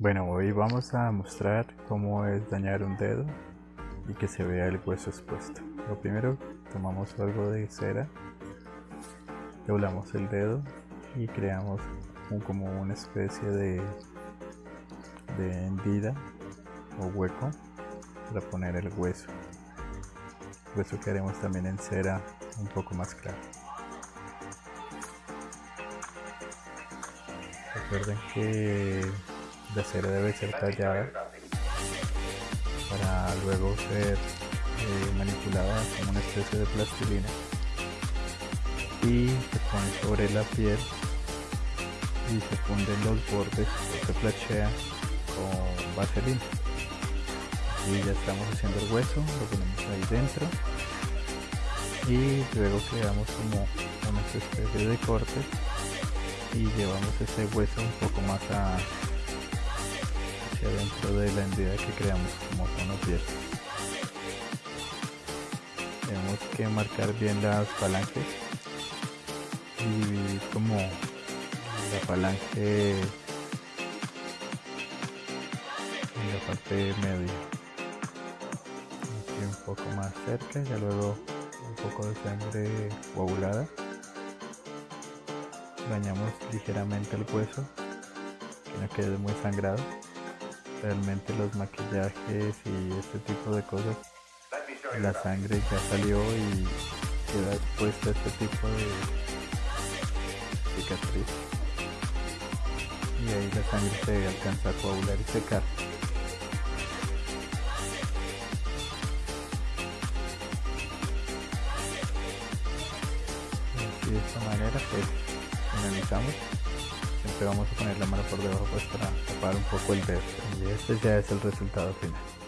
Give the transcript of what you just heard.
Bueno, hoy vamos a mostrar cómo es dañar un dedo y que se vea el hueso expuesto. Lo primero, tomamos algo de cera, doblamos el dedo y creamos como una especie de, de hendida o hueco para poner el hueso. Hueso que haremos también en cera un poco más claro. Recuerden que la cera debe ser tallada para luego ser eh, manipulada como una especie de plastilina y se pone sobre la piel y se funden los bordes o se flashea con vaselina. Y ya estamos haciendo el hueso lo ponemos ahí dentro y luego creamos como una especie de corte y llevamos ese hueso un poco más a, dentro de la entidad que creamos como tono piel. Tenemos que marcar bien las falanges y como la falange en la parte media. Un poco más cerca, y luego un poco de sangre coagulada. Bañamos ligeramente el hueso, que no quede muy sangrado realmente los maquillajes y este tipo de cosas. La sangre ya salió y queda expuesta este tipo de cicatriz. Y ahí la sangre se alcanza a coagular y secar. Y de esta manera pues finalizamos siempre vamos a poner la mano por debajo pues para tapar un poco el dedo y este ya es el resultado final